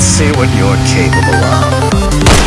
Let's see what you're capable of.